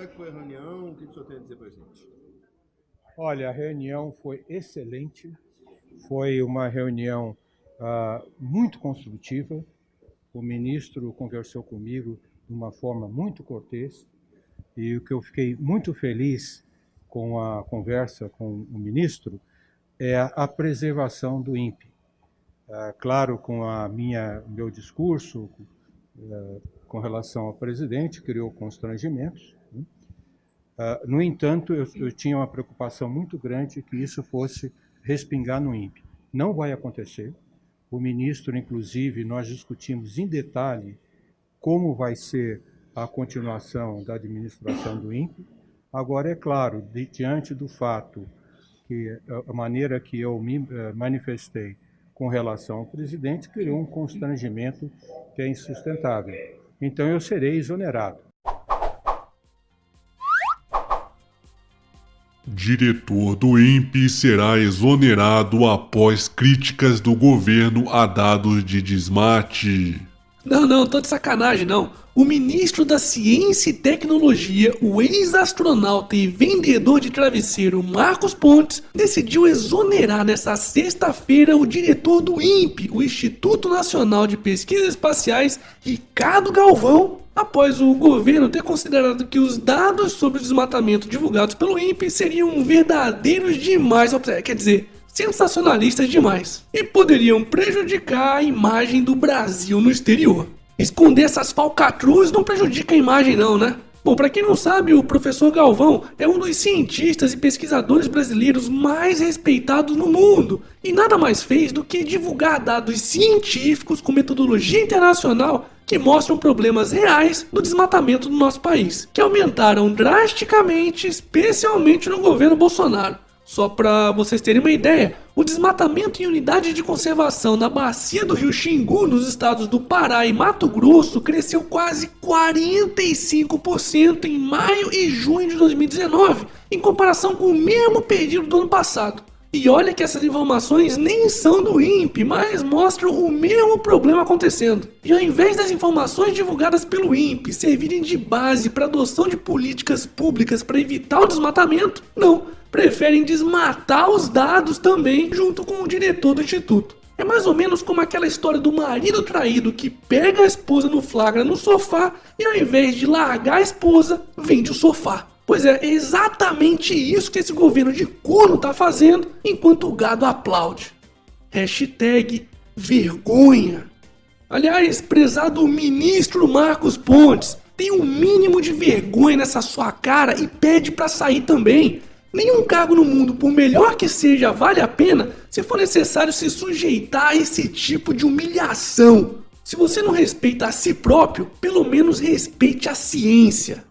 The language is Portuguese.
como é que foi a reunião? O que o senhor tem a dizer para a gente? Olha, a reunião foi excelente. Foi uma reunião uh, muito construtiva. O ministro conversou comigo de uma forma muito cortês. E o que eu fiquei muito feliz com a conversa com o ministro é a preservação do INPE. Uh, claro, com a minha meu discurso uh, com relação ao presidente, criou constrangimentos. Uh, no entanto, eu, eu, tinha uma preocupação muito grande que isso fosse respingar no INPE. Não vai acontecer. O ministro, inclusive, nós discutimos em detalhe como vai ser a continuação da administração do INPE. Agora, é claro, de, diante do fato que a maneira que eu me uh, manifestei com relação ao presidente criou um constrangimento que é insustentável. Então eu serei exonerado. Diretor do INPE será exonerado após críticas do governo a dados de desmate. Não, não, tô de sacanagem não. O ministro da Ciência e Tecnologia, o ex-astronauta e vendedor de travesseiro Marcos Pontes, decidiu exonerar nesta sexta-feira o diretor do INPE, o Instituto Nacional de Pesquisas Espaciais, Ricardo Galvão, após o governo ter considerado que os dados sobre o desmatamento divulgados pelo INPE seriam verdadeiros demais, quer dizer, sensacionalistas demais, e poderiam prejudicar a imagem do Brasil no exterior. Esconder essas falcatruas não prejudica a imagem não, né? Bom, para quem não sabe, o professor Galvão é um dos cientistas e pesquisadores brasileiros mais respeitados no mundo e nada mais fez do que divulgar dados científicos com metodologia internacional que mostram problemas reais do desmatamento do nosso país, que aumentaram drasticamente, especialmente no governo Bolsonaro. Só para vocês terem uma ideia, o desmatamento em unidade de conservação na bacia do rio Xingu, nos estados do Pará e Mato Grosso, cresceu quase 45% em maio e junho de 2019, em comparação com o mesmo período do ano passado. E olha que essas informações nem são do INPE, mas mostram o mesmo problema acontecendo. E ao invés das informações divulgadas pelo INPE servirem de base para adoção de políticas públicas para evitar o desmatamento, não preferem desmatar os dados também junto com o diretor do instituto. É mais ou menos como aquela história do marido traído que pega a esposa no flagra no sofá e ao invés de largar a esposa, vende o sofá. Pois é, é exatamente isso que esse governo de corno tá fazendo enquanto o gado aplaude. Hashtag vergonha. Aliás, prezado ministro Marcos Pontes, tem um mínimo de vergonha nessa sua cara e pede para sair também. Nenhum cargo no mundo, por melhor que seja, vale a pena se for necessário se sujeitar a esse tipo de humilhação. Se você não respeita a si próprio, pelo menos respeite a ciência.